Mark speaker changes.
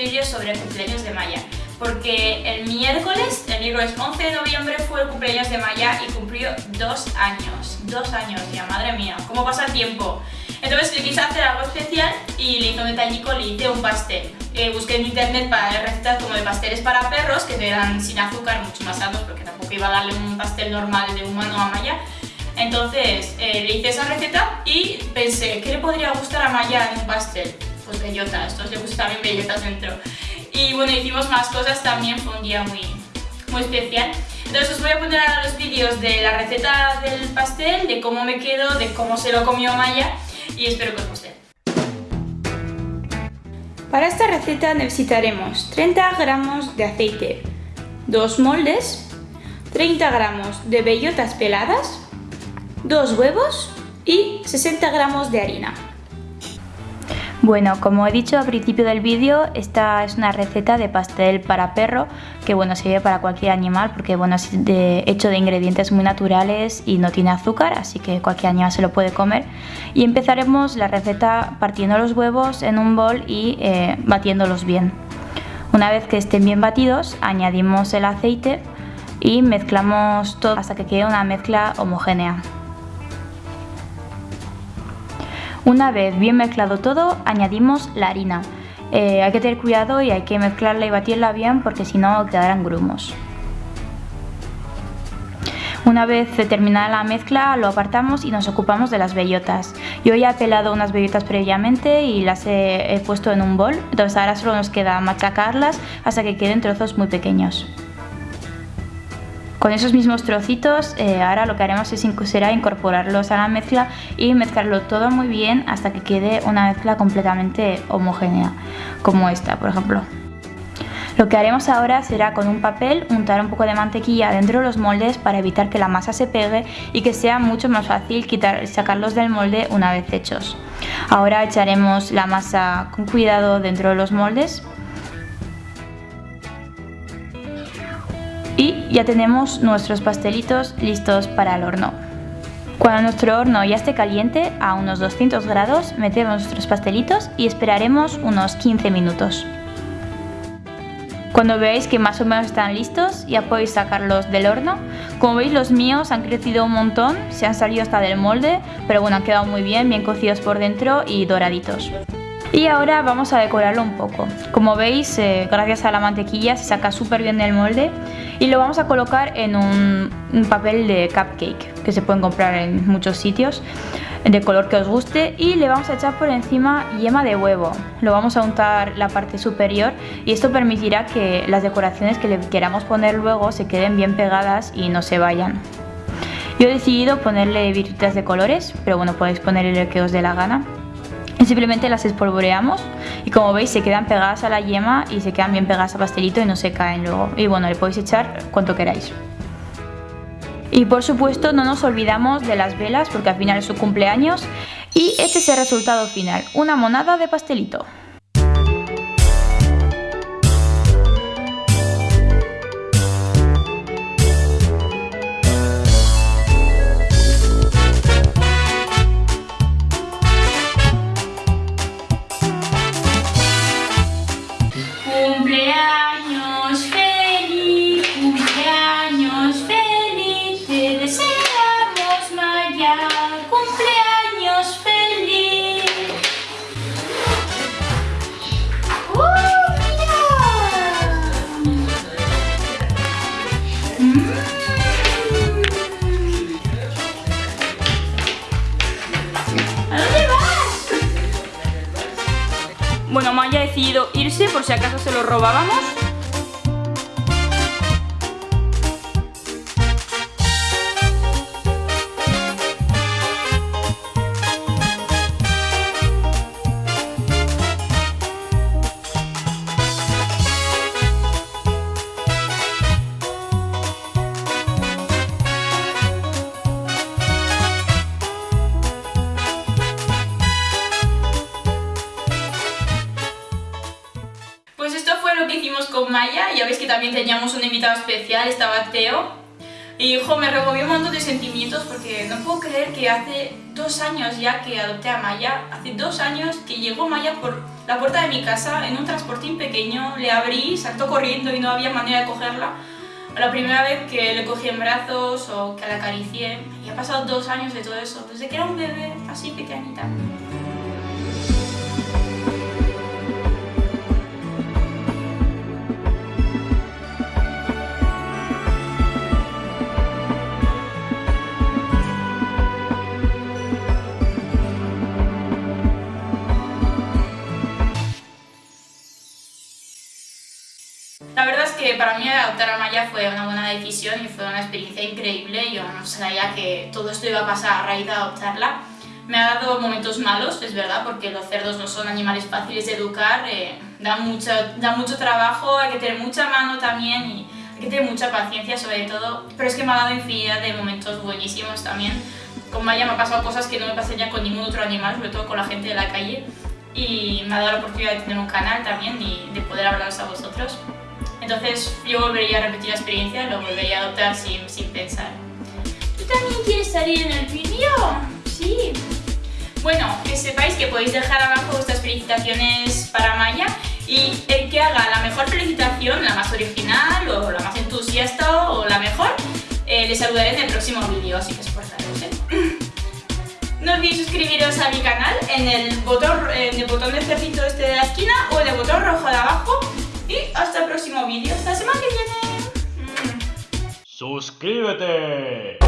Speaker 1: vídeo sobre cumpleaños de Maya porque el miércoles, el miércoles 11 de noviembre fue el cumpleaños de Maya y cumplió dos años, dos años ya, madre mía, cómo pasa el tiempo. Entonces le quise hacer algo especial y le hice un detallico, le hice un pastel. Eh, busqué en internet para recetas como de pasteles para perros que eran sin azúcar, mucho más sanos porque tampoco iba a darle un pastel normal de humano a Maya. Entonces eh, le hice esa receta y pensé, ¿qué le podría gustar a Maya en un pastel? Pues bellotas, estos le gustan también bellotas dentro. Y bueno, hicimos más cosas también, fue un día muy, muy especial. Entonces os voy a poner ahora los vídeos de la receta del pastel, de cómo me quedó, de cómo se lo comió Maya y espero que os guste. Para esta receta necesitaremos 30 gramos de aceite, 2 moldes, 30 gramos de bellotas peladas, 2 huevos y 60 gramos de harina.
Speaker 2: Bueno, como he dicho al principio del vídeo, esta es una receta de pastel para perro que bueno, sirve para cualquier animal porque bueno, es hecho de ingredientes muy naturales y no tiene azúcar, así que cualquier animal se lo puede comer. Y empezaremos la receta partiendo los huevos en un bol y eh, batiéndolos bien. Una vez que estén bien batidos, añadimos el aceite y mezclamos todo hasta que quede una mezcla homogénea. Una vez bien mezclado todo, añadimos la harina. Eh, hay que tener cuidado y hay que mezclarla y batirla bien porque si no quedarán grumos. Una vez terminada la mezcla lo apartamos y nos ocupamos de las bellotas. Yo ya he pelado unas bellotas previamente y las he, he puesto en un bol, entonces ahora solo nos queda machacarlas hasta que queden trozos muy pequeños. Con esos mismos trocitos eh, ahora lo que haremos es, será incorporarlos a la mezcla y mezclarlo todo muy bien hasta que quede una mezcla completamente homogénea, como esta por ejemplo. Lo que haremos ahora será con un papel untar un poco de mantequilla dentro de los moldes para evitar que la masa se pegue y que sea mucho más fácil quitar, sacarlos del molde una vez hechos. Ahora echaremos la masa con cuidado dentro de los moldes y ya tenemos nuestros pastelitos listos para el horno. Cuando nuestro horno ya esté caliente, a unos 200 grados, metemos nuestros pastelitos y esperaremos unos 15 minutos. Cuando veáis que más o menos están listos, ya podéis sacarlos del horno. Como veis los míos han crecido un montón, se han salido hasta del molde, pero bueno, han quedado muy bien, bien cocidos por dentro y doraditos. Y ahora vamos a decorarlo un poco. Como veis, eh, gracias a la mantequilla se saca súper bien del molde y lo vamos a colocar en un, papel de cupcake que se pueden comprar en muchos sitios de color que os guste y le vamos a echar por encima yema de huevo. Lo vamos a untar la parte superior y esto permitirá que las decoraciones que le queramos poner luego se queden bien pegadas y no se vayan. Yo he decidido ponerle virutas de colores, pero bueno, podéis ponerle el que os dé la gana simplemente las espolvoreamos y como veis se quedan pegadas a la yema y se quedan bien pegadas al pastelito y no se caen luego. Y bueno le podéis echar cuanto queráis. Y por supuesto no nos olvidamos de las velas porque al final es su cumpleaños. Y este es el resultado final, una monada de pastelito
Speaker 1: Bueno, Maya ha decidido irse por si acaso se lo robábamos Maya, ya veis que también teníamos un invitado especial, estaba Teo. Y hijo, me removió un montón de sentimientos porque no puedo creer que hace
Speaker 2: dos años ya que adopté a Maya, hace dos años que llegó Maya por la puerta de mi casa en un transportín pequeño, le abrí, saltó corriendo y no había manera de cogerla. La primera vez que le cogí en brazos o que la acaricié, y ha pasado dos años de todo eso, desde que era un bebé así pequeñita. La verdad es que para mí adoptar a Maya fue una buena decisión y fue una experiencia increíble. Yo no sabía que todo esto iba a pasar a raíz de adoptarla. Me ha dado momentos malos, es verdad, porque los cerdos no son animales fáciles de educar, eh, dan, mucho, da mucho trabajo, hay que tener mucha mano también y hay que tener mucha paciencia sobre todo. Pero es que me ha dado infinidad de momentos buenísimos también. Con Maya me ha pasado cosas que no me pasarían con ningún otro animal, sobre todo con la gente de la calle. Y me ha dado la oportunidad de tener un canal también y de poder hablaros a vosotros. Entonces yo volvería a repetir la experiencia, lo volvería a adoptar sin, sin pensar. ¿Tú también quieres salir en el vídeo? Sí. Bueno, que sepáis que podéis dejar abajo vuestras felicitaciones para Maya y el que haga la mejor felicitación, la más original o la más entusiasta o la mejor, eh, le saludaré en el próximo vídeo, así que esforzaros, ¿eh? No olvidéis suscribiros a mi canal en el botón, en el botón del cerdito este de la esquina o en el botón rojo de abajo vídeo hasta la semana que viene.
Speaker 3: ¡Suscríbete!